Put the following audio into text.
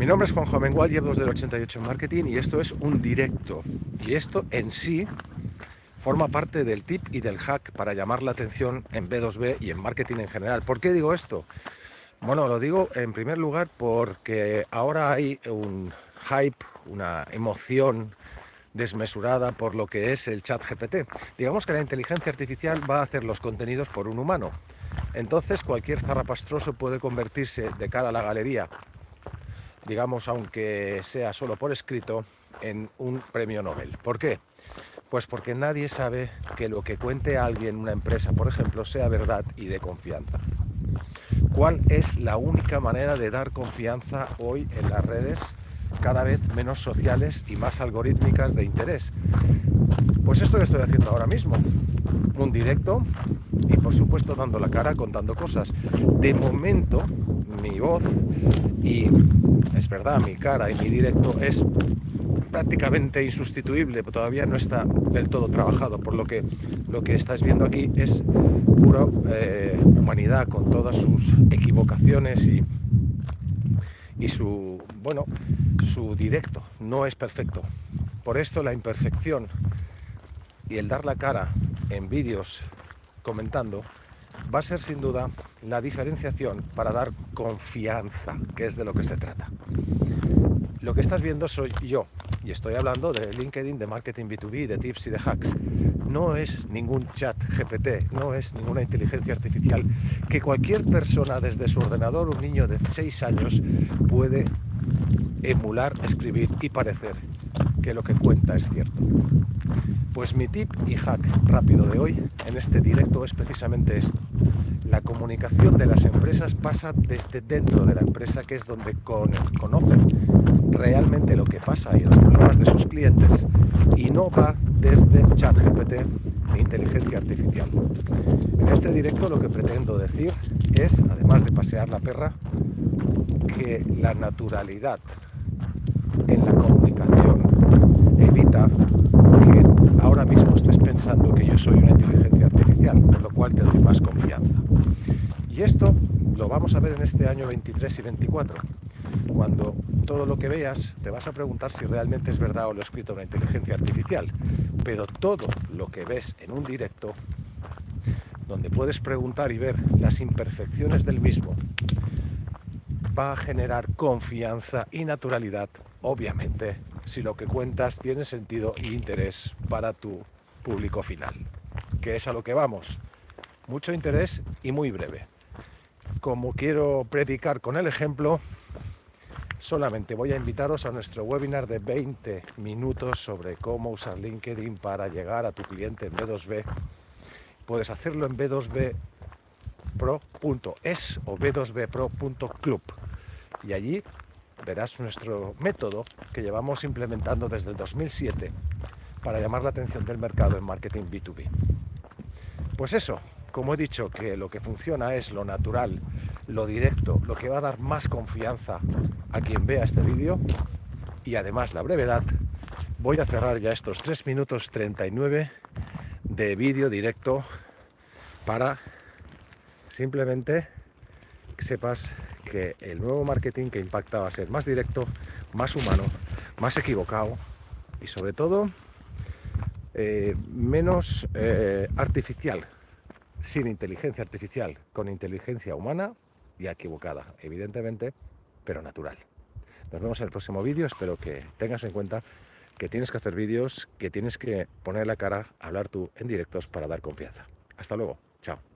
Mi nombre es Juan Joven llevo desde el 88 en marketing y esto es un directo. Y esto en sí forma parte del tip y del hack para llamar la atención en B2B y en marketing en general. ¿Por qué digo esto? Bueno, lo digo en primer lugar porque ahora hay un hype, una emoción desmesurada por lo que es el chat GPT. Digamos que la inteligencia artificial va a hacer los contenidos por un humano. Entonces cualquier zarrapastroso puede convertirse de cara a la galería digamos, aunque sea solo por escrito, en un premio Nobel. ¿Por qué? Pues porque nadie sabe que lo que cuente alguien, una empresa, por ejemplo, sea verdad y de confianza. ¿Cuál es la única manera de dar confianza hoy en las redes cada vez menos sociales y más algorítmicas de interés? Pues esto que estoy haciendo ahora mismo, un directo y por supuesto dando la cara, contando cosas. De momento, mi voz y es verdad, mi cara y mi directo es prácticamente insustituible, todavía no está del todo trabajado, por lo que lo que estás viendo aquí es pura eh, humanidad con todas sus equivocaciones y, y su, bueno, su directo no es perfecto. Por esto la imperfección y el dar la cara en vídeos comentando va a ser sin duda la diferenciación para dar confianza, que es de lo que se trata. Lo que estás viendo soy yo, y estoy hablando de LinkedIn, de marketing B2B, de tips y de hacks. No es ningún chat GPT, no es ninguna inteligencia artificial que cualquier persona desde su ordenador, un niño de 6 años, puede emular, escribir y parecer que lo que cuenta es cierto. Pues mi tip y hack rápido de hoy en este directo es precisamente esto. La comunicación de las empresas pasa desde dentro de la empresa, que es donde conocen realmente lo que pasa y los problemas de sus clientes, y no va desde ChatGPT e inteligencia artificial. En este directo lo que pretendo decir es, además de pasear la perra, que la naturalidad en la que ahora mismo estés pensando que yo soy una inteligencia artificial, lo cual te doy más confianza. Y esto lo vamos a ver en este año 23 y 24. Cuando todo lo que veas te vas a preguntar si realmente es verdad o lo ha escrito una inteligencia artificial. Pero todo lo que ves en un directo, donde puedes preguntar y ver las imperfecciones del mismo, va a generar confianza y naturalidad, obviamente, si lo que cuentas tiene sentido e interés para tu público final, que es a lo que vamos. Mucho interés y muy breve. Como quiero predicar con el ejemplo, solamente voy a invitaros a nuestro webinar de 20 minutos sobre cómo usar LinkedIn para llegar a tu cliente en B2B. Puedes hacerlo en b2bpro.es o b2bpro.club y allí verás nuestro método que llevamos implementando desde el 2007 para llamar la atención del mercado en marketing B2B. Pues eso, como he dicho que lo que funciona es lo natural, lo directo, lo que va a dar más confianza a quien vea este vídeo y además la brevedad, voy a cerrar ya estos 3 minutos 39 de vídeo directo para simplemente que sepas que el nuevo marketing que impacta va a ser más directo, más humano, más equivocado y sobre todo eh, menos eh, artificial, sin inteligencia artificial, con inteligencia humana y equivocada, evidentemente, pero natural. Nos vemos en el próximo vídeo, espero que tengas en cuenta que tienes que hacer vídeos, que tienes que poner la cara, hablar tú en directos para dar confianza. Hasta luego, chao.